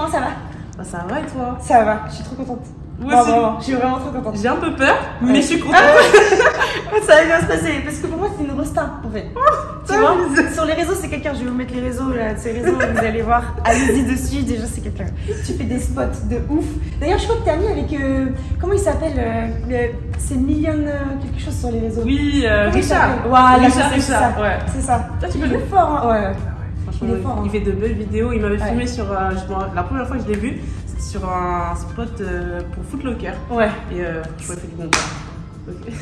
Comment ça va Bah, ça va et toi Ça va, je suis trop contente. Moi Non, aussi. vraiment, je suis vraiment trop contente. J'ai un peu peur, mais Ouais. je suis contente. ça va bien se passer parce que pour moi c'est une rosta en fait. tu ça vois. Sur les réseaux c'est quelqu'un, je vais vous mettre les réseaux là, ces réseaux, vous allez voir, allez-y dessus, déjà c'est quelqu'un. Tu fais des spots de ouf. D'ailleurs je crois que t'es ami avec, euh, comment il s'appelle euh, C'est Million euh, quelque chose sur les réseaux. Oui, euh, Richard. s'appelle Voilà, Richard, c'est ça, Richard, c'est ouais. ça. C'est ça. Toi, tu peux le fort, hein. ouais. Fort, hein. il fait de belles vidéos. Il m'avait Ouais. filmé sur. euh, je la première fois que je l'ai vu, c'était sur un spot euh, pour Footlocker. Ouais. Et euh, je fait du bon temps. Ok.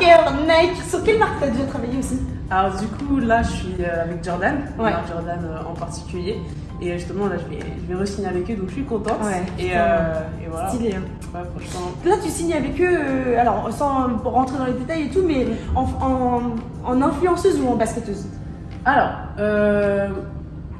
Cœur, Nike. Sur quelle marque t'as déjà travaillé aussi? Alors, du coup, là, je suis euh, avec Jordan. Ouais. Alors, Jordan en particulier. Et justement, là, je vais, je vais re-signer avec eux, donc je suis contente. Ouais, Et, euh, et voilà. Stylé. hein. Ouais, franchement. Là, tu signes avec eux, euh, alors sans rentrer dans les détails et tout, mais en, en, en influenceuse ou en basketteuse? Alors, euh,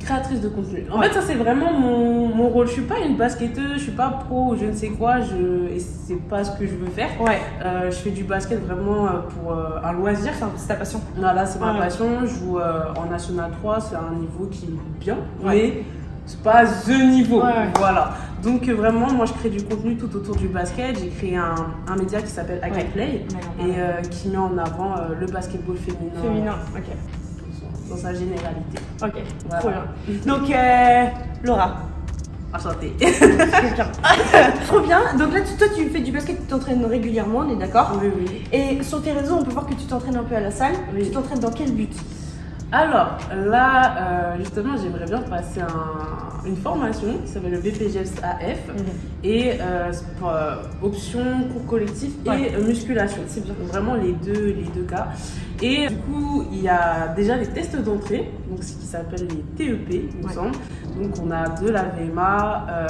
créatrice de contenu. En Ouais. fait, ça c'est vraiment mon, mon rôle. Je suis pas une basketteuse, je suis pas pro ou je ne sais quoi, je, et c'est pas ce que je veux faire. Ouais. Euh, je fais du basket vraiment euh, pour euh, un loisir. C'est ta passion. Voilà, c'est ma Ouais. passion. Je joue en National 3, c'est un niveau qui est bien, Ouais. mais c'est pas the niveau. Voilà. Donc vraiment, moi je crée du contenu tout autour du basket. J'ai créé un, un média qui s'appelle Can Ouais. Play et euh, qui met en avant euh, le basketball féminin, Féminin, ok. Dans sa généralité. Ok, Voilà. trop bien. Donc, euh, Laura, Enchantée. trop bien. Donc là, tu- toi, tu fais du basket, tu t'entraînes régulièrement, on est d'accord oui, oui. Et sur tes réseaux, on peut voir que tu t'entraînes un peu à la salle. Oui. Tu t'entraînes dans quel but? Alors, là, euh, justement, j'aimerais bien passer un- une formation qui s'appelle le BPGS AF et euh, pour, euh, option cours collectif et Ouais. musculation. C'est vraiment les deux, les deux cas. Et du coup, il y a déjà les tests d'entrée, donc ce qui s'appelle les TEP, il me Ouais. semble. Donc, on a de la VMA, euh,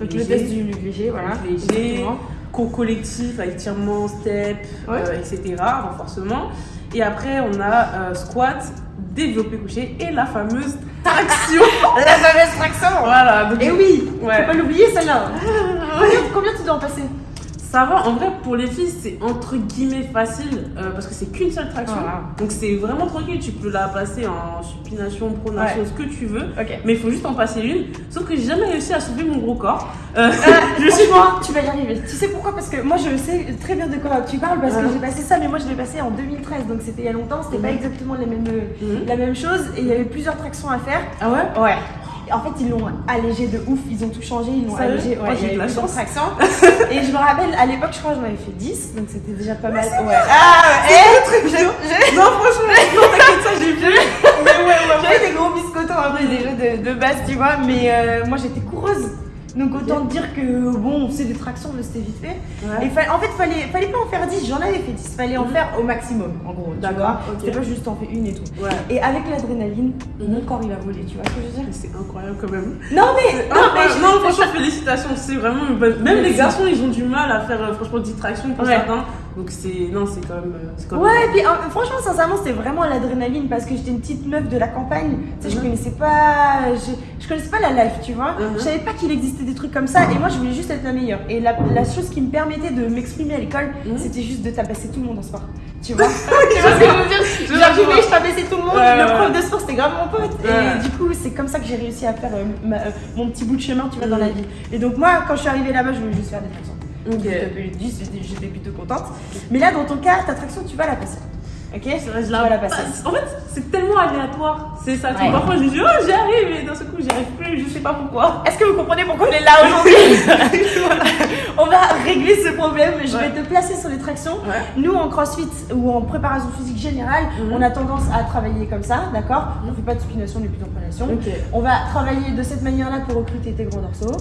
Donc le test du léger, voilà. Exactement. cours collectif avec tirement, step, Ouais. euh, etc., renforcement. Et après, on a euh, squat, développé couché et la fameuse traction. La fameuse traction voilà. Donc, Et oui, Ouais. faut pas l'oublier celle-là. combien, combien tu dois en passer? Ça va, en vrai, pour les filles, c'est entre guillemets facile euh, parce que c'est qu'une seule traction. Voilà. Donc, c'est vraiment tranquille. Tu peux la passer en supination, pronation, Ouais. ce que tu veux. Mais il faut juste en passer une. Sauf que j'ai jamais réussi à soulever mon gros corps. Euh, je suis moi, tu vas y arriver. Tu sais pourquoi? Parce que moi je sais très bien de quoi tu parles parce que j'ai passé ça, mais moi je l'ai passé en 2013, donc c'était il y a longtemps, c'était pas exactement la même, Mhm. la même chose et il y avait plusieurs tractions à faire. Ah ouais? Ouais. En fait, ils l'ont allégé de ouf, ils ont tout changé, ils l'ont allégé. Ouais, j'ai de la chance. et je me rappelle, à l'époque, je crois que j'en avais fait 10, donc c'était déjà pas mal. Ouais. Ah, ouais, je- Non, franchement, non, t'inquiète, ça, j'ai vu. Mais ouais, ouais. J'avais des gros biscottons un peu déjà de, de base, tu vois, mais euh, moi j'étais coureuse. Donc autant te dire que bon, c'est des tractions, mais c'était vite fait. Ouais. Et fa- en fait, fallait, fallait pas en faire 10, j'en avais fait 10, fallait en Mhm. faire au maximum, en gros. D'accord, vois. ok. C'était pas juste en fais une et tout. Ouais. Et avec l'adrénaline, Mhm. mon corps il a volé, tu vois ce que je veux dire? C'est incroyable quand même. Non mais, non mais, je- non, franchement, félicitations. C'est vraiment une bonne. Même les garçons, ils ont du mal à faire, euh, franchement, distraction pour Ouais. certains. Donc, c'est. Non, c'est quand même. euh, c'est quand même- Ouais, et puis euh, franchement, sincèrement, c'était vraiment l'adrénaline parce que j'étais une petite meuf de la campagne. Tu sais, je Mhm. connaissais pas, je, je connaissais pas la life, tu vois. Mhm. Je savais pas qu'il existait des trucs comme ça et moi, je voulais juste être la meilleure. Et la, la chose qui me permettait de m'exprimer à l'école, Mhm. c'était juste de tabasser tout le monde en sport. Tu vois Tu vois ce que je veux dire? Je Genre, je tabassais tout le monde. Le prof de sport, c'était grave mon pote. Et du coup, c'est comme ça que j'ai réussi à faire euh, ma- euh, mon petit bout de chemin, tu vois, dans Mhm. la vie. Et donc, moi, quand je suis arrivée là-bas, je voulais juste faire des tractions. J'étais 10, j'étais- plutôt contente. Mais là, dans ton cas, ta traction, tu vas la passer. Ok? Je la- la passer. En fait, c'est tellement aléatoire. C'est ça. Ouais. Parfois, je dis, oh, j'y arrive. Et d'un seul coup, j'y arrive plus. Je sais pas pourquoi. Est-ce que vous comprenez pourquoi on est là aujourd'hui? Voilà. On va régler ce problème. Je vais te placer sur les tractions. Nous, en crossfit ou en préparation physique générale, Mhm. on a tendance à travailler comme ça, d'accord On ne fait pas de spination ni plus d'emprenation. Ok. On va travailler de cette manière-là pour recruter tes gros dorsaux.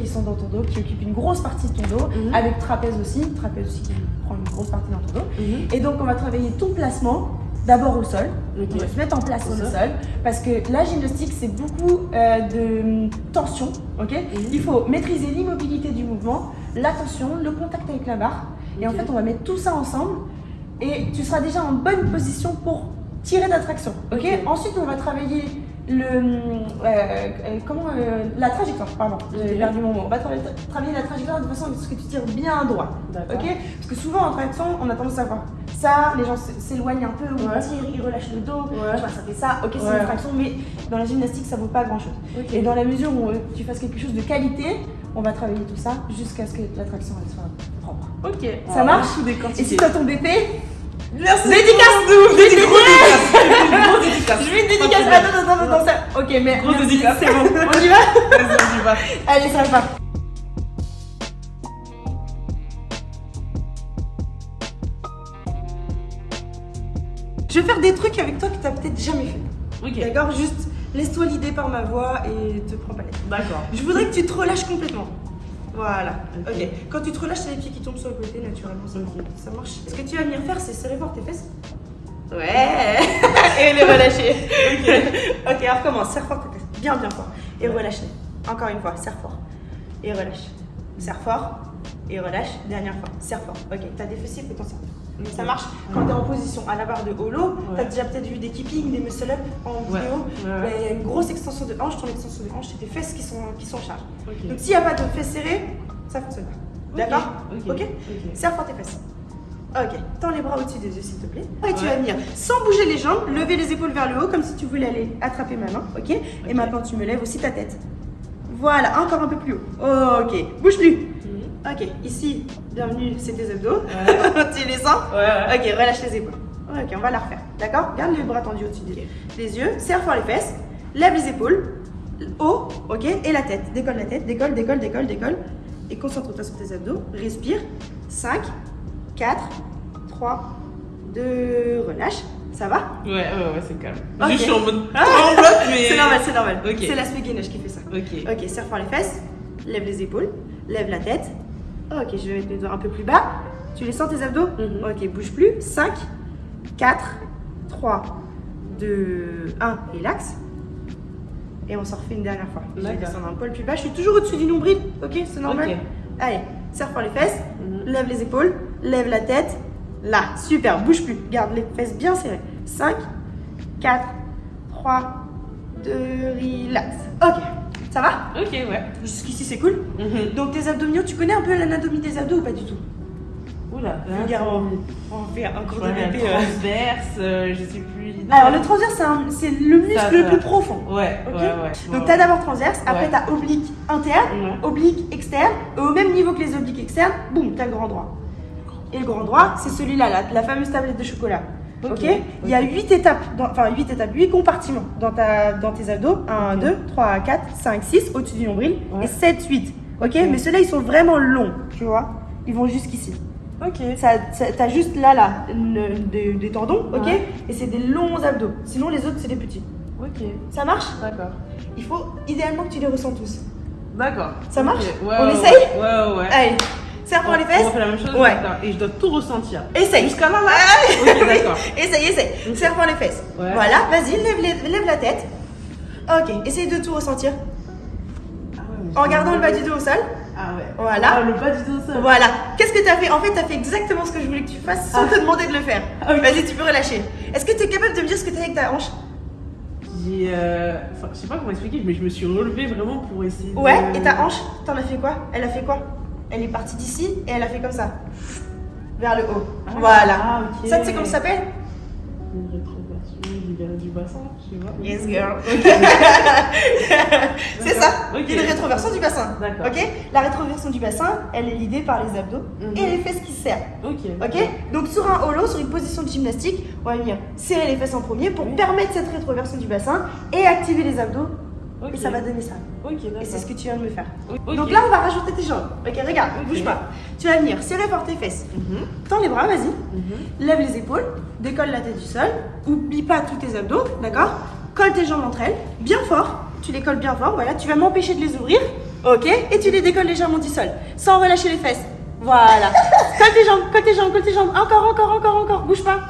Qui sont dans ton dos, qui occupent une grosse partie de ton dos, Mhm. avec trapèze aussi, trapèze aussi qui prend une grosse partie dans ton dos. Mhm. Et donc, on va travailler ton placement d'abord au sol. On va se mettre en place ça. sol parce que la gymnastique, c'est beaucoup euh, de tension. ok Mhm. Il faut maîtriser l'immobilité du mouvement, la tension, le contact avec la barre. Et en fait, on va mettre tout ça ensemble et tu seras déjà en bonne position pour tirer ta traction. ok? Ok. Ensuite, on va travailler le, euh, euh, comment, euh, la trajectoire, pardon, j'ai Ok. perdu mon mot. On va tra- travailler la trajectoire de façon à ce que tu tires bien droit. Ok? Parce que souvent en traction, on a tendance à voir ça, les gens s'éloignent un peu, ou Ouais. ils tirent, ils relâchent le dos, Ouais. tu vois, ça fait ça, ok, c'est Ouais. une traction, mais dans la gymnastique, ça vaut pas grand chose. Et dans la mesure où tu fasses quelque chose de qualité, on va travailler tout ça jusqu'à ce que la traction elle soit propre. Ok. Ça va marche. Et si t'as ton BP, Merci. dédicace de ouf, Gros dédicace dédicace. Je vais une dédicace, attends, attends, attends, attends, ça. Ok, mais merci, dédicace. c'est bon, on y va Vas-y, on y va. Allez, ça va. Je vais faire des trucs avec toi que t'as peut-être jamais fait. Ok. D'accord? Juste laisse-toi l'idée par ma voix et te prends pas la tête. D'accord. Je voudrais que tu te relâches complètement. Voilà. Ok. Quand tu te relâches, c'est les pieds qui tombent sur le côté naturellement. Ça, ça marche. Ce que tu vas venir faire, c'est serrer fort tes fesses. Ouais. et les relâcher. ok. Ok, alors recommence. Serre fort tes fesses. Bien, bien fort. Et relâche-les. Encore une fois. Serre fort. Et relâche. Serre fort. Et relâche. Dernière fois. Serre fort. Ok. T'as des fessiers, fais ton serre. Ok. Ça marche quand tu es en position à la barre de holo. Ouais. Tu as déjà peut-être vu des keeping, des muscle-up en vidéo. Ouais, Il y a une grosse extension de hanche. Ton extension de hanche, c'est tes fesses qui sont, qui sont en charge. Donc s'il n'y a pas de fesses serrées, ça fonctionne pas. D'accord Ok. Serre fort tes fesses. Ok, tends les bras au-dessus des yeux s'il te plaît. Et tu vas venir sans bouger les jambes, lever les épaules vers le haut comme si tu voulais aller attraper ma main. Ok? Et maintenant tu me lèves aussi ta tête. Voilà, encore un peu plus haut. Ok, bouge plus. Ok, ici, bienvenue, c'est tes abdos. Ouais. tu les sens Ouais, ouais. Ok, relâche les épaules. Ok, on va la refaire. D'accord? Garde les bras tendus au-dessus des, yeux. Serre fort les fesses. Lève les épaules. Haut, ok Et la tête. Décolle la tête. Décolle, décolle, décolle, décolle. Et concentre-toi sur tes abdos. Respire. 5, 4, 3, 2, relâche. Ça va? Ouais, ouais, ouais, c'est calme. Je suis en mode Ah. mais. C'est normal, c'est normal. C'est l'aspect gainage qui fait ça. Ok. Ok, serre fort les fesses, lève les épaules, lève la tête. Ok, je vais mettre mes doigts un peu plus bas. Tu les sens tes abdos Mhm. Ok, bouge plus. 5, 4, 3, 2, 1, relax. Et on s'en refait une dernière fois. Je vais descendre un poil plus bas. Je suis toujours au-dessus du nombril. Ok, c'est normal. Allez, serre fort les fesses, Mhm. lève les épaules, lève la tête. Là, super, bouge plus. Garde les fesses bien serrées. 5, 4, 3, 2, relax. Ok, ça va Ok, ouais. Jusqu'ici c'est cool. Mhm. Donc tes abdominaux, tu connais un peu l'anatomie des abdos ou pas du tout Oula. Regarde, on va faire un cours de euh. transverse, euh, je sais plus. Alors le transverse, c'est le muscle Ça, le plus profond. Ouais, Ok ouais, ouais. Donc Ouais. t'as d'abord transverse, après Ouais. t'as oblique interne, oblique externe, et au même niveau que les obliques externes, boum, t'as le grand droit. Et le grand droit, c'est celui-là, la, la fameuse tablette de chocolat. Ok, Ok, Il y a ok. 8 étapes, dans- enfin 8 étapes, 8 compartiments dans, ta, dans tes abdos. 1, Ok. 2, 3, 4, 5, 6, au-dessus du nombril. Ouais. Et 7, 8. Ok, Ok. Mais ceux-là, ils sont vraiment longs, tu vois. Ils vont jusqu'ici. Ok. Ça, ça- T'as juste là, là, le- des, des tendons, ok Ouais. Et c'est des longs abdos. Sinon, les autres, c'est des petits. Ok. Ça marche? D'accord. Il faut idéalement que tu les ressens tous. D'accord. Ça marche? Ouais, On essaye? Ouais, ouais, ouais. Allez, serre pour les fesses. On fait la même chose Ouais. Et je dois tout ressentir. Essaye. Jusqu'à là, là Ah, Ok, oui. d'accord. Essaye, essaye. Ok. Serre pour les fesses. Ouais. Voilà, vas-y, lève, la tête. Ok, essaye de tout ressentir. Ah ouais, En je- gardant le bas du dos au sol. Ah ouais. Voilà. Ah, le bas du dos, ça. Voilà. Qu'est-ce que tu as fait? En fait, tu as fait exactement ce que je voulais que tu fasses sans te demander de le faire. Ah, ok. Vas-y, tu peux relâcher. Est-ce que tu es capable de me dire ce que tu as avec ta hanche? J'ai. euh, Enfin, je sais pas comment expliquer, mais je me suis relevée vraiment pour essayer. de- Ouais, et ta hanche, t'en as fait quoi? Elle a fait quoi? Elle est partie d'ici et elle a fait comme ça. Vers le haut. Ah, voilà. ah. Ça, tu sais comment ça s'appelle Une rétroversion du bassin, je sais pas. Yes, girl. C'est ça. Ok. Une rétroversion du bassin. D'accord. Ok La rétroversion du bassin, elle est l'idée par les abdos Mhm. et les fesses qui serrent. Ok. Ok Donc sur un holo, sur une position de gymnastique, on va venir serrer les fesses en premier pour Oui. permettre cette rétroversion du bassin et activer les abdos. Et ça va donner ça. Et c'est ce que tu viens de me faire. Ok. Donc là, on va rajouter tes jambes. Ok, regarde, bouge pas. Tu vas venir serrer fort tes fesses. Mhm, Tends les bras, vas-y. mhm. Lève les épaules, décolle la tête du sol. Oublie pas tous tes abdos, d'accord? Colle tes jambes entre elles, bien fort. Tu les colles bien fort, voilà. Tu vas m'empêcher de les ouvrir, ok? Et tu les décolles légèrement du sol, sans relâcher les fesses. Voilà. colle tes jambes, colle tes jambes, colle tes jambes. Encore, encore, encore, encore. Bouge pas.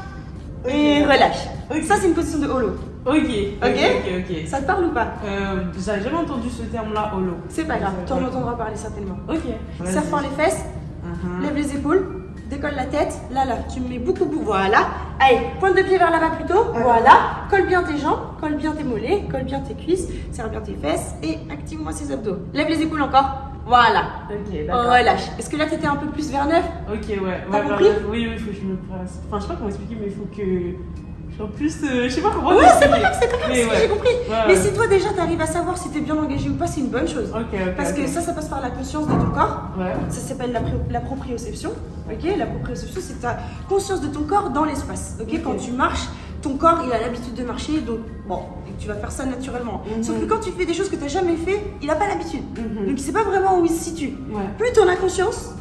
Et relâche. Ça, c'est une position de holo. Ok. Ok. Ok, ok. Ça te parle ou pas Euh, J'avais jamais entendu ce terme-là, holo. C'est pas grave, tu en entendras parler certainement. Ok. Serre fort les fesses, Mhm. Lève les épaules, décolle la tête. Là, là, tu me mets beaucoup, beaucoup. Voilà. Allez, pointe de pied vers l'avant plutôt. Voilà. Colle bien tes jambes, colle bien tes mollets, colle bien tes cuisses, serre bien tes fesses et active-moi ces abdos. Lève les épaules encore. Voilà. Ok, d'accord. Relâche. Est-ce que là, t'étais un peu plus vers neuf Ok, ouais. T'as ouais, compris? Oui, oui, il faut que je me place. Enfin, je sais pas comment expliquer, mais il faut que. En plus, euh, je sais pas comment. Ouais, c'est pas grave, c'est pas grave, ouais. j'ai compris. Ouais, Mais si toi déjà t'arrives à savoir si t'es bien engagé ou pas, c'est une bonne chose. Ok, ok. Parce que ça, ça passe par la conscience de ton corps. Ouais. Ça s'appelle la, proprioception. Ok, la proprioception, c'est ta conscience de ton corps dans l'espace. Ok, quand tu marches, ton corps il a l'habitude de marcher, donc bon, tu vas faire ça naturellement. Mhm. Sauf que quand tu fais des choses que tu n'as jamais fait, il n'a pas l'habitude. Mhm. Donc il sait pas vraiment où il se situe. Ouais. Plus tu en as conscience,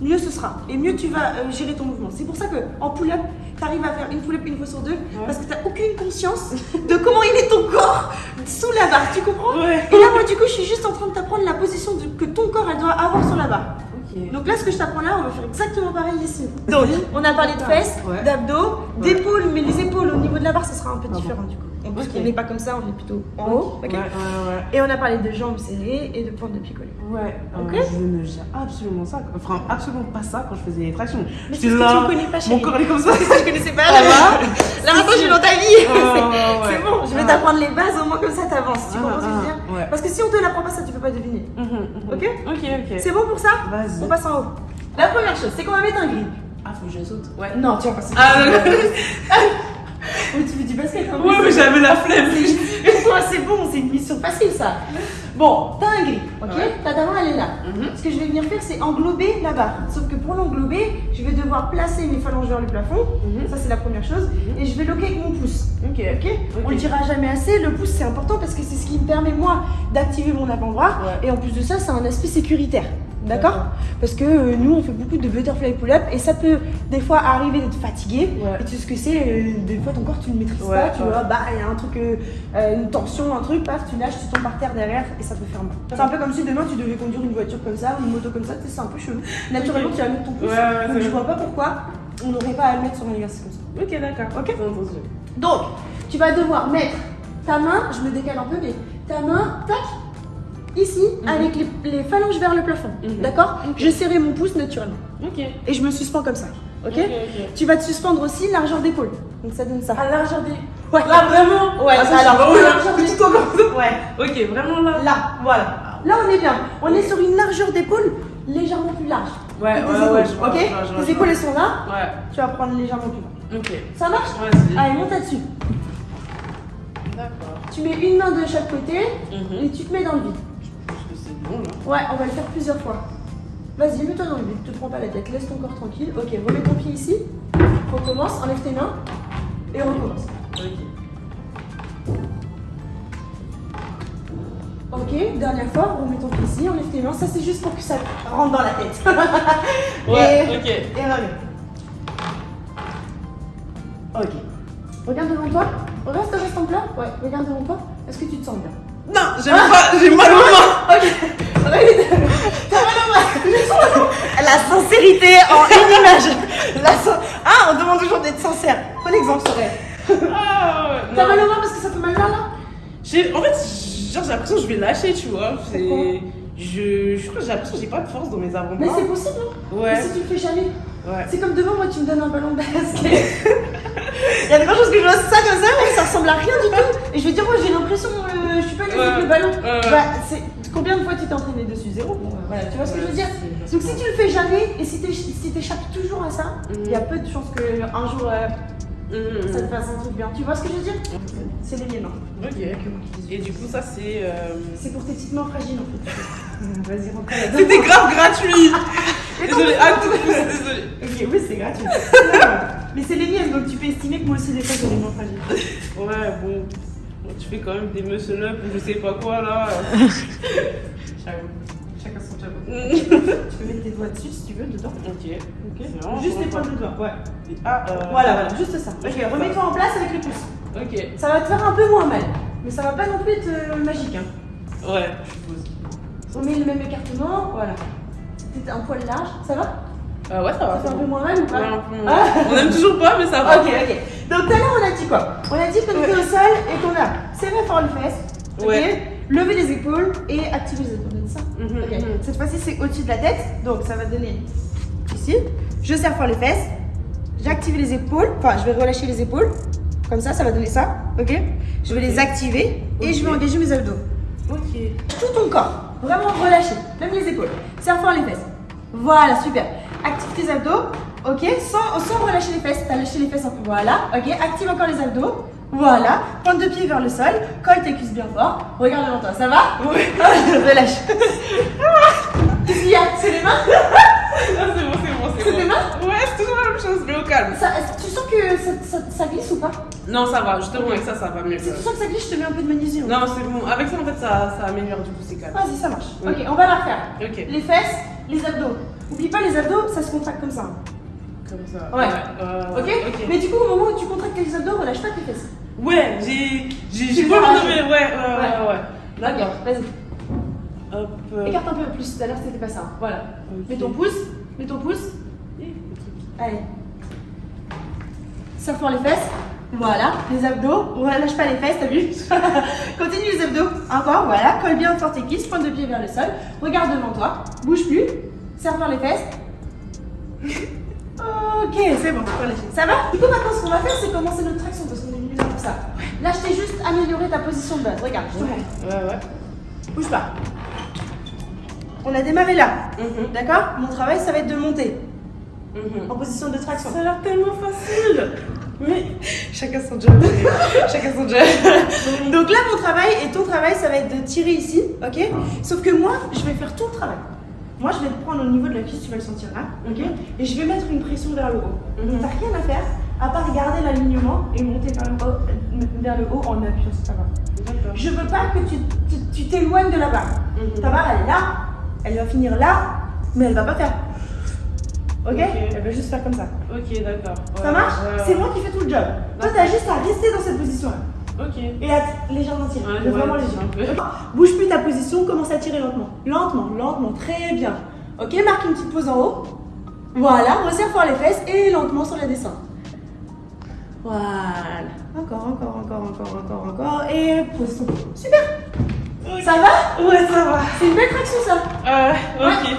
mieux ce sera. Et mieux tu vas euh, gérer ton mouvement. C'est pour ça que en pull-up, tu arrives à faire une pull-up une fois sur deux, parce que tu n'as aucune conscience de comment il est ton corps sous la barre. Tu comprends? Ouais. Et là, moi, du coup, je suis juste en train de t'apprendre la position de- que ton corps elle doit avoir sur la barre. Donc là, ce que je t'apprends là, on va faire exactement pareil ici. Donc, on a parlé de fesses, Ouais. d'abdos, d'épaules, mais les épaules au niveau de la barre, ça sera un peu Ah différent du coup. Parce qu'on n'est pas comme ça, on est plutôt en haut. Ouais, ouais, Et on a parlé de jambes serrées et de pointe de pied collées. ouais. Euh, Ok. je ne gère absolument ça. Enfin, absolument pas ça quand je faisais les tractions. Mais c'est ce que là, tu ne connais pas, Mon corps est comme ça. C'est ce que je connaissais pas. Là, là maintenant, je suis dans ta vie. C'est bon, je vais Ah. t'apprendre les bases, au moins comme ça, t'avances. Tu Ah, comprends ce que je veux ah, dire ouais. Parce que si on te l'apprend pas, ça, tu peux pas deviner. Mhm, mhm. Ok Ok, ok. C'est bon pour ça Vas-y. On passe en haut. La première chose, c'est qu'on va mettre un grip. Ah, faut que je saute. Ouais. Non, tu vas passer. Ah, non, non. Oui, tu fais du basket hein, Ouais, mais j'avais la flemme. C'est bon, c'est une mission facile ça. Bon, t'as un grip, ok? Ouais. Ta main elle est là. Mhm. Ce que je vais venir faire, c'est englober la barre. Sauf que pour l'englober, je vais devoir placer mes phalanges vers le plafond. Mhm. Ça, c'est la première chose. Mhm. Et je vais loquer avec mon pouce. Ok. Ok? On le dira jamais assez. Le pouce, c'est important parce que c'est ce qui me permet, moi, d'activer mon avant-bras. Ouais. Et en plus de ça, c'est un aspect sécuritaire. D'accord D'accord. Parce que euh, nous, on fait beaucoup de butterfly pull-up et ça peut des fois arriver d'être fatigué. Ouais. Et tu sais ce que c'est euh, Des fois, ton corps, tu ne le maîtrises Ouais, pas. Tu ouais. vois, bah, il y a un truc, euh, euh, une tension, un truc, paf, tu lâches, tu tombes par terre derrière et ça peut faire mal. C'est un peu comme si demain, tu devais conduire une voiture comme ça ou une moto comme ça. Tu sais, c'est un peu chelou. Naturellement, tu vas mettre ton pouce. Donc, je vois pas pourquoi on n'aurait pas à le mettre sur un exercice comme ça. Ok, d'accord. Ok. Donc, tu vas devoir mettre ta main, je me décale un peu, mais ta main, tac, ici, Mhm. avec les, les phalanges vers le plafond. Mhm. D'accord? Je serrais mon pouce naturellement. Ok. Et je me suspends comme ça. Ok? Tu vas te suspendre aussi largeur d'épaule. Donc ça donne ça. À largeur des. Ouais. Là, vraiment? Ouais, ah, ça, alors, ça. Ouais. Ok, vraiment là. Là, voilà. Là, on est bien. On est sur une largeur d'épaule légèrement plus large. Ouais, que ouais, ouais, épaules, je vois, ok je vois, Tes épaules, elles sont là. Ouais. Tu vas prendre légèrement plus bas. Ok. Ça marche? Allez, monte là-dessus. D'accord. Tu mets une main de chaque côté Mhm. et tu te mets dans le vide. Là. Ouais, on va le faire plusieurs fois. Vas-y, mets-toi dans le vide, te prends pas la tête, laisse ton corps tranquille. Ok, remets ton pied ici. Recommence, enlève tes mains et on recommence. Ok. Ok, dernière fois, remets ton pied ici, enlève tes mains. Ça, c'est juste pour que ça rentre dans la tête. Ouais, et, ok. et remets. Ok. Regarde devant toi. Reste, reste en plat. Ouais, regarde devant toi. Est-ce que tu te sens bien? Non, j'aime pas, j'ai mal aux mains. Ok. Regarde. T'as mal au bras. La sincérité en une image. La sin- Ah, on demande toujours d'être sincère. Bon exemple, Soraya. Ah, T'as non. mal au parce que ça fait mal là, là J'ai- En fait, genre, j'ai l'impression que je vais lâcher, tu vois. C'est- Pourquoi Je, je crois que j'ai l'impression que j'ai pas de force dans mes Mais avant-bras. c'est possible, hein Ouais, si tu le fais jamais. ouais. C'est comme devant moi, tu me donnes un ballon de basket. Il y a des choses que je vois ça comme ça, mais ça ressemble à rien du tout. Et je vais dire, moi j'ai l'impression, euh, je suis pas à l'aise avec Ouais. le ballon. Ouais, ouais. Bah, c'est... Combien de fois tu t'es entraîné dessus? Zéro. Bon, voilà, tu vois ce que je veux dire? Donc si tu le fais jamais et si tu si t'échappes toujours à ça, il y a peu de chances qu'un jour euh, Mhm. ça te fasse un truc bien. Tu vois ce que je veux dire? C'est les miennes. hein. Ok. Et du coup, ça, c'est. euh, C'est pour tes petites mains fragiles en fait. Vas-y, rentre C'était grave gratuit. Désolée, non, ah, tout désolée. Ok, oui, c'est gratuit. Mais c'est les miennes, donc tu peux estimer que moi aussi des fois j'ai des mains fragiles. Ouais, bon. Tu fais quand même des muscle up ou je sais pas quoi là. J'avoue. Chacun son j'avoue. Tu peux mettre tes doigts dessus si tu veux, dedans. Ok. Ok. Vraiment Juste moi. pointes de doigts, ouais. Ah, euh, Voilà, voilà, juste ça. Ok, remets-toi en place avec le pouce. Ok. Ça va te faire un peu moins mal, mais ça va pas non plus être euh, magique. Hein. Ouais, je suppose. On met le même écartement, voilà. C'était un poil large, ça va? Euh, ouais, ça va. Ça fait c'est un peu moins mal ou pas? Ouais, un peu moins. Ah. On aime toujours pas, mais ça va. Ok, ok. Donc tout à l'heure, on a dit quoi? On a dit qu'on était au sol et qu'on a serré fort les fesses, ok? Ouais. lever les épaules et activer les épaules. On a dit ça Mhm. Cette fois-ci, c'est au-dessus de la tête, donc ça va donner ici. Je serre fort les fesses, J'ai activé les épaules. Enfin, je vais relâcher les épaules. Comme ça, ça va donner ça. Ok? Je vais les activer et je vais engager mes abdos. Ok. Tout ton corps. Vraiment relâché. Même les épaules. Serre fort les fesses. Voilà, super. Active tes abdos. Ok sans, sans relâcher les fesses. T'as lâché les fesses un peu. Voilà. Ok Active encore les abdos. Voilà. Pointe de pied vers le sol. Colle tes cuisses bien fort. Regarde devant toi. Ça va? Oui. Relâche. Qu'est-ce qu'il y a? C'est les mains? Non, c'est bon, c'est bon, c'est C'est bon. tes mains? Ouais, c'est toujours la même chose, mais au calme. Ça- Tu sens que ça, ça- ça glisse ou pas? Non, ça va, justement, avec ça, ça va mieux. Si tu sens que ça glisse, je te mets un peu de magnésium. Non, c'est bon. Avec ça, en fait, ça, ça améliore, du coup, c'est calme. Vas-y, ça marche. Oui. Ok, on va la refaire. Ok. Les fesses, les abdos. Oublie pas, les abdos, ça se contracte comme ça. Comme ça. Ouais. euh, Ok, Ok. Mais du coup, au moment où tu contractes les abdos, relâche pas tes fesses. Ouais, j'ai. J'ai pas enlevé. Ouais, ouais, ouais, ouais. D'accord. Vas-y. Hop. euh, Écarte un peu plus. Tout à l'heure, c'était pas ça. Voilà. Mets ton pouce. Mets ton pouce. Le. Allez. Serre fort les fesses. Voilà. Les abdos. Relâche pas les fesses, t'as vu Continue les abdos. Encore, voilà. Colle bien fort tes cuisses. Pointe de pied vers le sol. Regarde devant toi. Bouge plus. Serre fort les fesses. Ok, c'est bon. Ça va Du coup, maintenant, ce qu'on va faire, c'est commencer notre traction parce qu'on est venu là pour ça. Là, je t'ai juste amélioré ta position de base. Regarde, je te montre. Ouais, ouais. Bouge pas. On a démarré là. Mhm, D'accord? Mon travail, ça va être de monter mhm. en position de traction. Ça a l'air tellement facile. Mais chacun son job. chacun son job. Donc là, mon travail et ton travail, ça va être de tirer ici, ok? Sauf que moi, je vais faire tout le travail. Moi, je vais te prendre au niveau de la cuisse, tu vas le sentir là, ok? Et je vais mettre une pression vers le haut. Mhm. Donc, t'as rien à faire à part garder l'alignement et monter vers le haut, vers le haut en appuyant sur ta barre. Je veux pas que tu t'éloignes de la barre. Mhm. Ta barre, elle est là, elle va finir là, mais elle va pas faire. Ok? Elle va juste faire comme ça. Ok, d'accord. Ça marche? ouais, C'est moi qui fais tout le job. Toi, t'as juste à rester dans cette position-là. Ok. Et à légèrement tirer. Ouais, vraiment peu. Bouge plus ta position, commence à tirer lentement. Lentement, lentement, très bien. Ok, marque une petite pause en haut. Voilà, resserre fort les fesses et lentement sur la descente. Voilà. Encore, encore, encore, encore, encore, encore. Et pose ton Super Ça va? Ouais, ça va. C'est une belle traction ça Euh, ok. Ouais,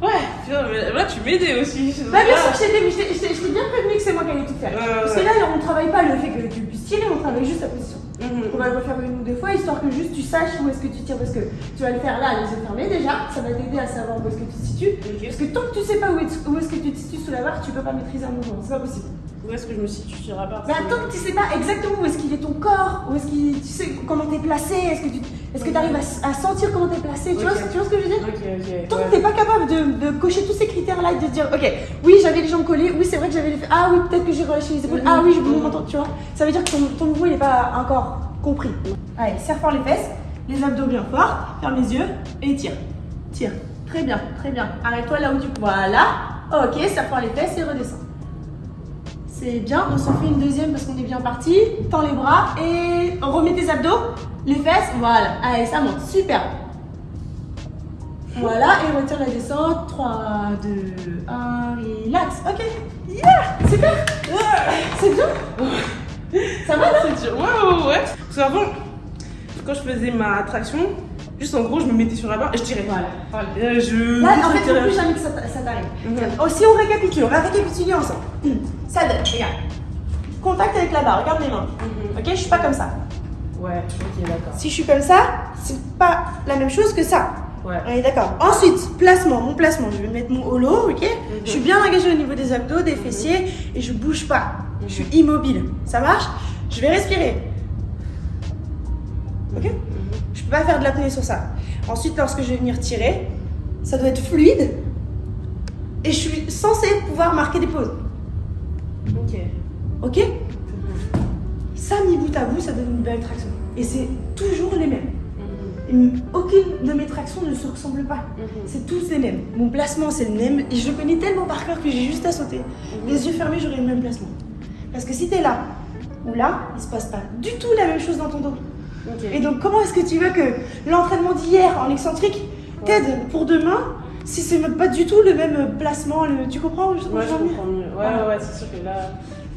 putain, mais là, tu m'aidais aussi. Bah bien sûr que je t'ai mais je t'ai- bien prévenu que c'est moi qui allais tout faire. Ouais, Parce que ouais. là, on travaille pas le fait que tu puisses tirer, on travaille juste ta position. Mhm. On va le refaire une ou deux fois, histoire que juste tu saches où est-ce que tu tires. Parce que tu vas le faire là, les yeux fermés déjà. Ça va t'aider à savoir où est-ce que tu te situes. Parce que tant que tu sais pas où est-ce où est-ce que tu te situes sous la barre, tu peux pas maîtriser un mouvement. C'est pas possible. Où est-ce que je me situe sur la barre Bah, tant que tu sais pas exactement où est-ce qu'il est ton corps, où est-ce qu'il. Tu sais comment t'es placé, est-ce que tu est-ce que arrives à, sentir comment t'es placé? Tu, vois, ce- tu vois ce que je veux dire? Ok, ok. Tant ouais. que t'es pas capable de, de cocher tous ces critères-là et de dire, ok, oui, j'avais les jambes collées, oui, c'est vrai que j'avais les fesses, ah oui, peut-être que j'ai relâché les épaules, ah oui, je bouge mon tu vois. Ça veut dire que ton, ton mouvement, il est pas encore compris. Allez, serre fort les fesses, les abdos bien forts, ferme les yeux et tire. Tire. Très bien, très bien. Arrête-toi là où tu. Voilà. Ok, serre fort les fesses et redescends. C'est bien, on s'en fait une deuxième parce qu'on est bien parti. Tends les bras et remets tes abdos, les fesses, voilà. Allez, ça monte, super. Voilà, et retire la descente. 3, 2, 1, relax. Ok. Yeah, super. C'est bien. Ça va C'est dur. Ouais, ouais, ouais. Parce qu'avant, quand je faisais ma traction, juste en gros, je me mettais sur la barre et je tirais. Voilà. Euh, je. Là, en fait, il faut plus jamais que ça t'a- ça t'arrive. Mhm. Oh, on récapitule, on va récapituler ensemble. Hmm. Ça donne, regarde. Contact avec la barre, regarde mes mains. Mhm. Ok, je suis pas comme ça. Ouais, ok, d'accord. Si je suis comme ça, c'est pas la même chose que ça. Ouais. On est d'accord. Ensuite, placement, mon placement. Je vais mettre mon holo, ok? Je suis bien engagée au niveau des abdos, des fessiers et je bouge pas. Je suis immobile. Ça marche? Je vais respirer. Ok? Mhm. Je peux pas faire de l'apnée sur ça. Ensuite, lorsque je vais venir tirer, ça doit être fluide et je suis censée pouvoir marquer des pauses. Ok. Ok Ça, mis bout à bout, ça donne une belle traction. Et c'est toujours les mêmes. Mhm. Aucune de mes tractions ne se ressemble pas. Mhm. C'est tous les mêmes. Mon placement, c'est le même. Et je le connais tellement par cœur que j'ai juste à sauter. Les yeux fermés, j'aurai le même placement. Parce que si t'es là ou là, il se passe pas du tout la même chose dans ton dos. Et donc, comment est-ce que tu veux que l'entraînement d'hier en excentrique t'aide pour demain si c'est pas du tout le même placement le... Tu comprends je, Ouais, comprends. Ouais, ouais, ouais, c'est sûr que là,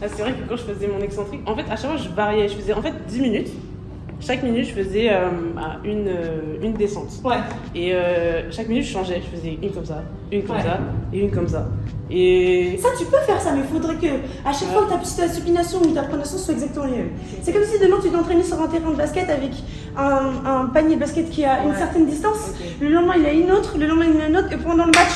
là c'est vrai que quand je faisais mon excentrique, en fait, à chaque fois, je variais. Je faisais en fait 10 minutes. chaque minute, je faisais euh, bah, une, euh, une descente. Ouais. Et euh, chaque minute, je changeais. Je faisais une comme ça, une comme Ouais. ça et une comme ça. Et Ça, tu peux faire ça, mais il faudrait que à chaque Ouais. fois que ta supination ou ta pronation soit exactement les mêmes. C'est comme si demain tu t'entraînais sur un terrain de basket avec un, un panier de basket qui a une Ouais. certaine distance. Le lendemain il a une autre, le lendemain il a une autre, et pendant le match,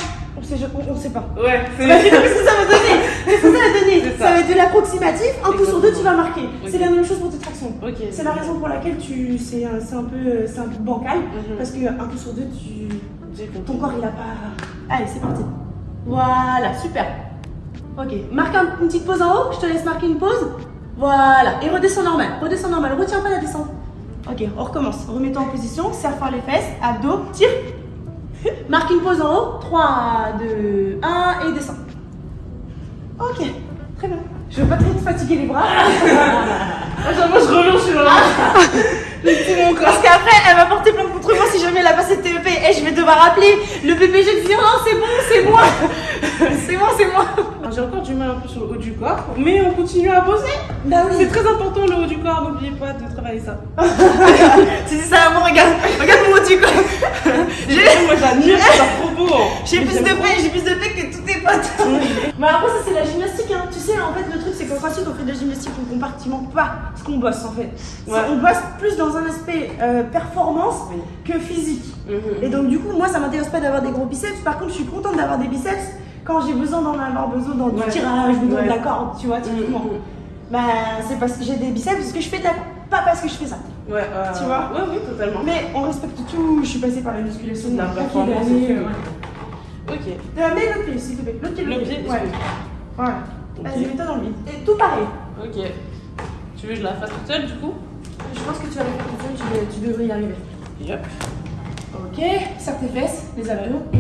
on on sait pas. ouais, c'est Bah, ce que ça va donner. C'est ça va donner. Ça. ça. va être de l'approximatif. Un coup sur deux, tu vas marquer. C'est la même chose pour tes tractions. C'est la raison pour laquelle tu, c'est, un- un peu, c'est un peu bancal, Mhm. parce que un coup sur deux, tu, ton corps il a pas. Allez, c'est parti. Voilà, super. Ok, marque un- une petite pause en haut, je te laisse marquer une pause. Voilà, et redescends normal, redescends normal, retiens pas la descente. Ok, on recommence. Remets-toi en position, serre fort les fesses, abdos, tire. Marque une pause en haut, 3, 2, 1 et descends. Ok, très bien. Je veux pas trop te fatiguer les bras. À chaque fois, je reviens sur mon corps. Parce qu'après, elle va porter plainte contre moi si jamais elle a pas cette TEP. Et je vais devoir appeler le BPG de dire non, c'est bon, c'est moi. c'est moi, c'est moi. J'ai encore du mal un peu sur le haut du corps, mais on continue à bosser. Bah C'est très important le haut du corps, n'oubliez pas de travailler ça. Tu dis ça à moi, regarde, regarde mon tu quoi. J'ai- Moi j'admire, trop beau. hein. J'ai plus de paix, j'ai plus de paix que tous tes potes. Mais après, ça c'est la gymnastique, hein. En fait, le truc c'est qu'au CrossFit, on fait de la gymnastique, on compartimente pas ce qu'on bosse en fait. Ouais. On bosse plus dans un aspect euh, performance Oui. que physique. Mhm. Et donc, du coup, moi ça m'intéresse pas d'avoir des gros biceps. Par contre, je suis contente d'avoir des biceps quand j'ai besoin d'en avoir besoin dans du Ouais. tirage ou dans Ouais. de la corde, tu vois, typiquement. Mhm. Bah, c'est parce que j'ai des biceps, parce que je fais de la pas parce que je fais ça. Ouais, euh, Tu vois Ouais, oui, totalement. Mais on respecte tout, je suis passée par la musculation, La performance d'années, aussi. euh, ouais. Ok. Euh, mets l'autre pied, s'il te plaît. L'autre pied, pied, Ouais. Voilà. Vas-y, mets-toi dans le vide. Et tout pareil. Ok. Tu veux que je la fasse toute seule du coup? Je pense que tu vas faire tout seul, tu, devrais- y arriver. Yep. Ok, serre tes fesses, les abdos et.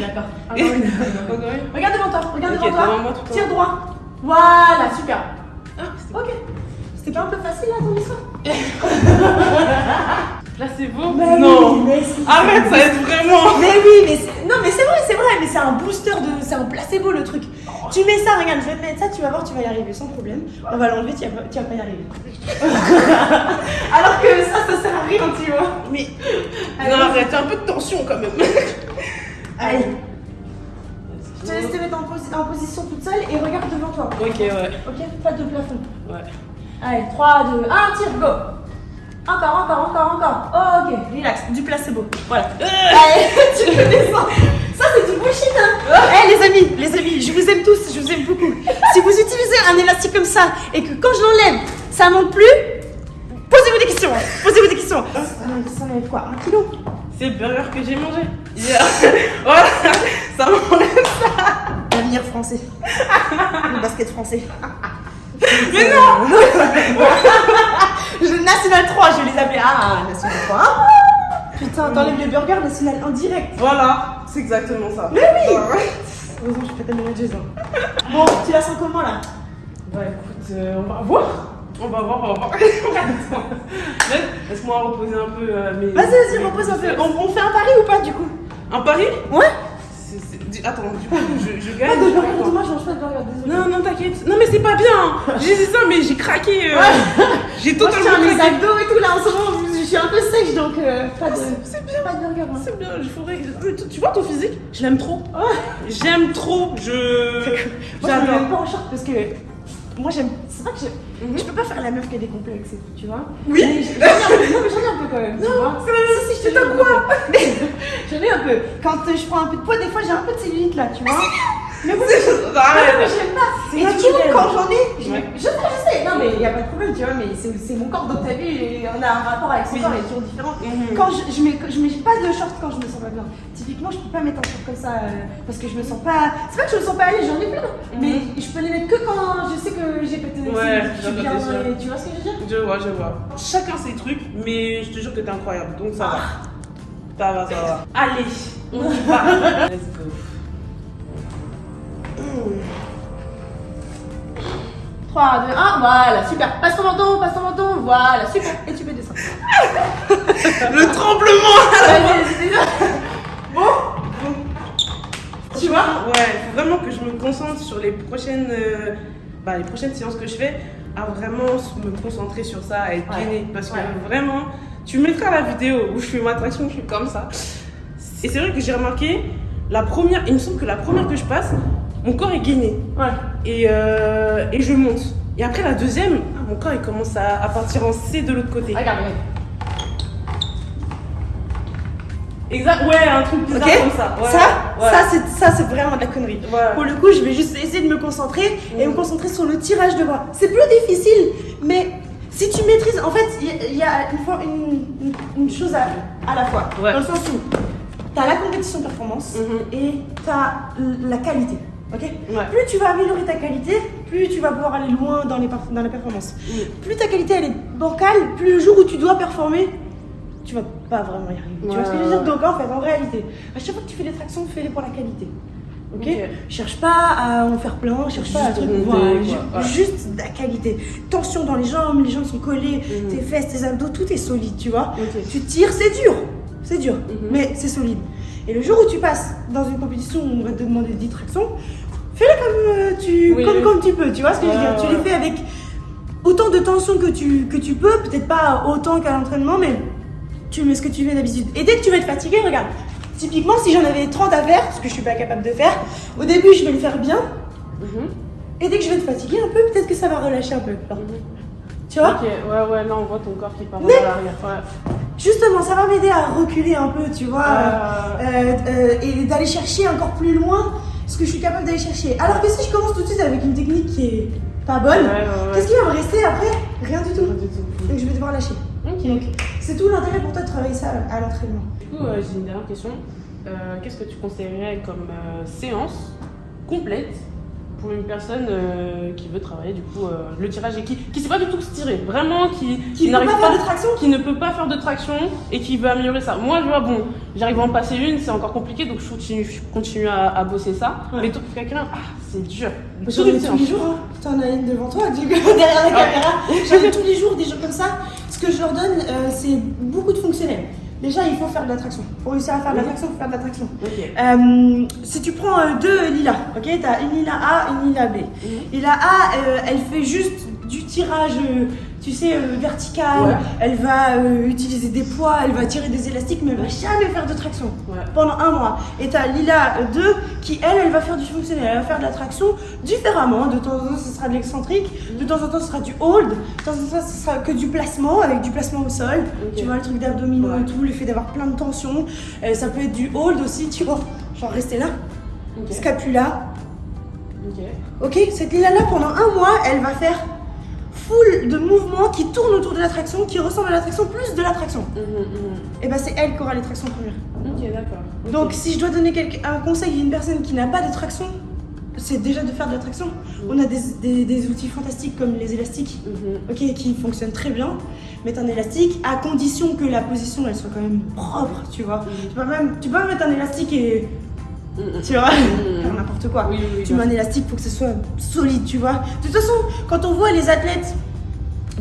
D'accord. Encore une. Encore une? Regarde devant toi, regarde devant toi. moi Tire droit. Voilà, super. Ah, Ok. C'était pas un peu facile là ton histoire Là c'est beau Bah Non oui, mais. Arrête, ça aide vraiment Mais oui, mais c'est un booster de, c'est un placebo le truc. Tu mets ça, regarde, je vais te mettre ça, tu vas voir, tu vas y arriver sans problème. On va l'enlever, tu vas, tu vas pas y arriver. Alors que ça, ça sert à rien, tu vois. Mais Allez, Non, arrête, un peu de tension quand même. allez, je te laisse te mettre en, posi- en position toute seule et regarde devant toi. Ok, ouais. Ok, pas de plafond. Ouais. Allez, 3, 2, 1, tire, go. Encore, encore, encore, encore. Oh, ok, relax, du placebo. Voilà. Allez, tu peux descendre. Ça, c'est bullshit, hein. Eh, les amis, les amis, je vous aime tous, je vous aime beaucoup. Si vous utilisez un élastique comme ça et que quand je l'enlève, ça monte plus, posez-vous des questions. Posez-vous des questions. Ah, non, ça enlève quoi Un kilo? C'est le burger que j'ai mangé. hier. voilà, ça m'enlève. L'avenir français. Le basket français. Mais non Je- National 3, je vais les appeler. Ah, National 3. Putain, t'enlèves les burgers National en direct. Voilà, c'est exactement ça. Mais oui. Heureusement, je fais ta manageuse. hein. Bon, tu la sens comment là? Bah écoute, euh, on va voir. On va voir, on va voir. Laisse-moi reposer un peu euh, mes. Vas-y, vas-y, repose un peu. on fait un pari ou pas du coup? Un pari? Ouais Attends, du coup, je, je Pas gagne. de je sais burger, pas. demain je mange pas de burger, désolé. Non, non, t'inquiète. Non, mais c'est pas bien. J'ai dit ça, mais j'ai craqué. euh, J'ai Moi je totalement tiens mes craqué. abdos et tout là en ce moment, je suis un peu sèche donc euh, pas de. C'est bien. Pas de burger. hein. C'est bien, il faudrait. mais tu- vois ton physique? Je l'aime trop. J'aime trop. Je. Moi je me mets pas en short parce que moi j'aime. Que je. Mhm. Je peux pas faire la meuf qui a des complexes et tout, tu vois. Oui. Mais j'en ai un peu. Non, mais j'en ai un peu quand même. tu vois. Si, si, je te jure, quoi Mais J'en ai un peu. Quand euh, je prends un peu de poids, des fois j'ai un peu de cellulite là, tu vois. Mais bon, mais Arrête. j'aime pas. C'est Et du coup, naturel. quand j'en ai, je, sais. Non, mais il n'y a pas de problème, tu vois. Mais c'est mon corps, donc t'as vu, on a un rapport avec son Oui. corps, il est toujours différent. Mhm. Quand je, je, mets, je mets pas de short quand je me sens pas bien. Typiquement, je peux pas mettre un short comme ça euh, parce que je me sens pas. C'est pas que je me sens pas l'aise, j'en ai plein. Mais je peux les mettre que quand je sais que j'ai pété Ouais, je suis bien. et- Tu vois ce que je veux dire? Je vois, je vois. Chacun ses trucs, mais je te jure que t'es incroyable, donc ça va. Ça va, ça va. Allez, on y va. Let's go. 3, 2, 1, voilà, super. Passe ton menton, passe ton menton, voilà, super. Et tu peux descendre. Le tremblement. Bon, tu vois Ouais, faut vraiment que je me concentre sur les prochaines, euh, bah, les prochaines séances que je fais à vraiment me concentrer sur ça, à être Ouais. gainée. Parce que Ouais. vraiment, tu mettras la vidéo où je fais ma traction, je suis comme ça. Et c'est vrai que j'ai remarqué, la première, il me semble que la première que je passe, mon corps est gainé. Ouais. Et, euh, et je monte. Et après la deuxième, ah, mon corps il commence à, à partir en C de l'autre côté. Regarde, regarde. Exact, ouais, un truc bizarre comme ça. Ouais, ça, ouais. ça, c'est, ça, c'est vraiment de la connerie. Ouais. Pour le coup, je vais juste essayer de me concentrer et Mm. me concentrer sur le tirage de bras. C'est plus difficile, mais si tu maîtrises, en fait, il y, a une, fois- une, une- une chose à, à la fois. Dans le sens où tu as la compétition performance Mhm. et tu as la qualité. Ok Ouais. Plus tu vas améliorer ta qualité, plus tu vas pouvoir aller loin dans, les perf- dans la performance. Mm. Plus ta qualité elle est bancale, plus le jour où tu dois performer, tu vas pas vraiment y arriver. tu vois ce que je veux dire. Donc en fait, en réalité, à chaque fois que tu fais des tractions, fais-les pour la qualité. Ok. Cherche pas à en faire plein, cherche pas à Juste truc, voilà, juste la qualité. Tension dans les jambes, les jambes sont collées, Mhm. tes fesses, tes abdos, tout est solide, tu vois. Tu tires, c'est dur, c'est dur, Mhm. mais c'est solide. Et le jour où tu passes dans une compétition où on va te demander 10 tractions, fais-les comme, euh, tu, Oui, comme, oui. comme tu peux, tu vois ce que je veux Ouais, dire. Tu les fais avec autant de tension que tu, que tu peux, peut-être pas autant qu'à l'entraînement, mais tu mets ce que tu fais d'habitude. Et dès que tu vas être fatigué, regarde, typiquement si j'en avais 30 à faire, ce que je suis pas capable de faire, au début je vais le faire bien, Mhm. et dès que je vais être fatigué un peu, peut-être que ça va relâcher un peu. Alors, Tu vois Ok, ouais, ouais, là on voit ton corps qui part l'arrière. Ouais. Justement, ça va m'aider à reculer un peu, tu vois, Euh, euh, euh, et d'aller chercher encore plus loin ce que je suis capable d'aller chercher. Alors que si je commence tout de suite avec une technique qui est pas bonne, Ouais, ouais, ouais. qu'est-ce qui va me rester après? Rien du tout. Pas du tout. Donc je vais devoir lâcher. Ok. C'est tout l'intérêt pour toi de travailler ça à l'entraînement. Du coup, j'ai une dernière question. Qu'est-ce que tu conseillerais comme séance complète pour une personne euh, qui veut travailler du coup euh, le tirage et qui qui sait pas du tout se tirer, vraiment qui, Qui ne peut n'arrive pas faire de traction qui ne peut pas faire de traction et qui veut améliorer ça. Moi, je vois, bon, j'arrive à en passer une, c'est encore compliqué, donc je continue, je continue à, à bosser ça. Ouais. Mais toi, quelqu'un, ah, c'est dur. Tous les jours, hein. T'en as une devant toi, derrière la caméra. J'en ai tous les jours des gens comme ça. Ce que je leur donne, euh, c'est beaucoup de fonctionnels. Déjà, il faut faire de la traction. Pour réussir à faire de la Oui. traction, il faut faire de la traction. Ok. Euh, si tu prends euh, deux lilas, ok, t'as une lila A, une lila B. Lila A, euh, elle fait juste du tirage, tu sais, euh, vertical. Ouais. Elle va euh, utiliser des poids, elle va tirer des élastiques, mais elle va jamais faire de traction Ouais. pendant un mois. Et t'as Lila 2 qui, elle, elle va faire du fonctionnel, elle va faire de la traction différemment. De temps en temps, ce sera de l'excentrique, de temps en temps, ce sera du hold, de temps en temps, ce sera que du placement, avec du placement au sol. Tu vois, le truc d'abdominaux Ouais. et tout, le fait d'avoir plein de tension. Euh, ça peut être du hold aussi, tu vois. Genre rester là, scapula. Ok. Ok, cette Lila-là, pendant un mois, elle va faire de mouvements qui tournent autour de la traction, qui ressemblent à la traction, plus de la traction. Mhm, mhm. Et ben c'est elle qui aura les tractions premières. Ok, d'accord. Donc, si je dois donner un conseil à une personne qui n'a pas de traction, c'est déjà de faire de la traction. On a des, des- des outils fantastiques comme les élastiques, ok, qui fonctionnent très bien. Mettre un élastique à condition que la position elle soit quand même propre, tu vois. Tu peux même, tu peux même mettre un élastique et. Tu vois, faire n'importe quoi. Oui, oui, oui, Tu mets un élastique pour que ce soit solide, tu vois. De toute façon, quand on voit les athlètes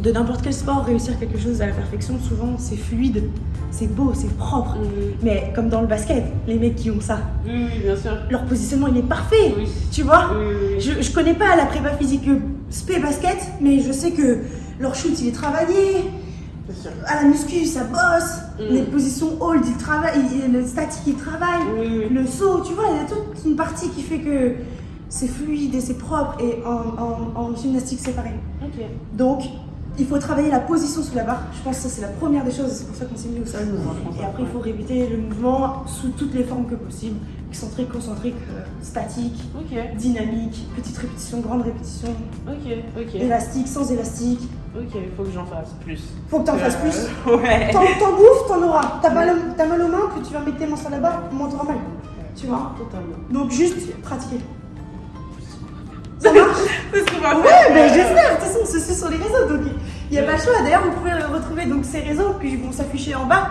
de n'importe quel sport réussir quelque chose à la perfection, souvent c'est fluide, c'est beau, c'est propre. Mais comme dans le basket, les mecs qui ont ça, Oui, oui, bien sûr. leur positionnement il est parfait. Oui. Tu vois je, je connais pas la prépa physique spé basket, mais je sais que leur shoot il est travaillé, sûr. à la muscu ça bosse, Mm. les positions hold il- le statique il travaille, Oui, le saut, tu vois, il y a toute une partie qui fait que c'est fluide et c'est propre et en, en- en gymnastique c'est pareil. Donc il faut travailler la position sous la barre, je pense que ça c'est la première des choses, c'est pour ça qu'on s'est mis au sol. Et après il faut répéter le mouvement sous toutes les formes que possible, excentrique, concentrique, euh, statique, dynamique, petite répétition, grande répétition, ok, ok. élastique, sans élastique. Ok, il faut que j'en fasse plus. Faut que t'en fasses plus. Euh, Ouais. T'en, bouffes, t'en auras. T'as mal, mal aux mains, plus tu vas mettre tes mains sur la barre, moins t'auras mal. Tu vois Totalement. Donc juste pratiquer. Ça marche C'est ce qu'on va Ouais, mais j'espère. De toute façon, on se suit sur les réseaux, donc il n'y a pas le choix. D'ailleurs, vous pouvez retrouver donc ces réseaux qui vont s'afficher en bas.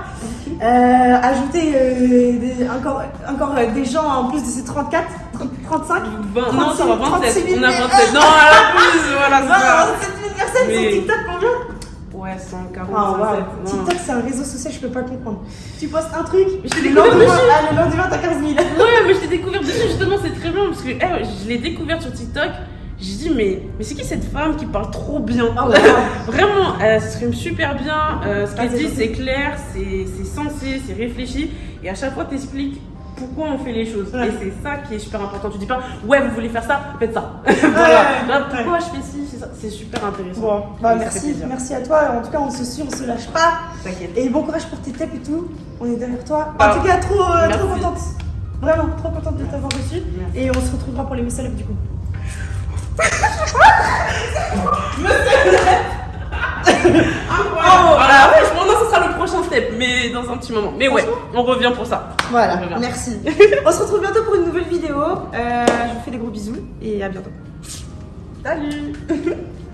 Euh, ajouter euh, des- encore, encore euh, des gens en plus de ces 34, 30, 35. 20, non, ça va 36 27. 000 On a 27. Non, à la plus, voilà, c'est ça. 27 000 personnes Mais- sur TikTok, combien Ouais, 140, Ah, wow. 107. non. TikTok, c'est un réseau social, je peux pas comprendre. Tu postes un truc, je t'ai le découvert lendemain, ah, le lendemain, t'as 15 000. Ouais, mais je t'ai découvert dessus justement, c'est très bien parce que eh, je l'ai découverte sur TikTok J'ai dit, mais, mais c'est qui cette femme qui parle trop bien Ah ouais. Vraiment, elle s'exprime super bien. euh, ce Ah, qu'elle c'est dit, c'est clair, c'est sensé, c'est réfléchi. Et à chaque fois, t'expliques pourquoi on fait les choses. Ouais. Et c'est ça qui est super important. Tu dis pas, ouais, vous voulez faire ça, faites ça. voilà. Là, pourquoi je fais ci, c'est ça. C'est super intéressant. Bon, bah merci, merci à toi. En tout cas, on se suit, on se lâche pas. T'inquiète. Et bon courage pour tes tapes et tout. On est derrière toi. En Ah, tout cas, trop, euh, trop contente. Vraiment, trop contente de t'avoir reçu. Merci. Et on se retrouvera pour les Up du coup. Voilà, franchement, non, ce sera le prochain step, mais dans un petit moment. Mais ouais, on revient pour ça. Voilà, merci. on se retrouve bientôt pour une nouvelle vidéo. Euh, je vous fais des gros bisous et à bientôt. Salut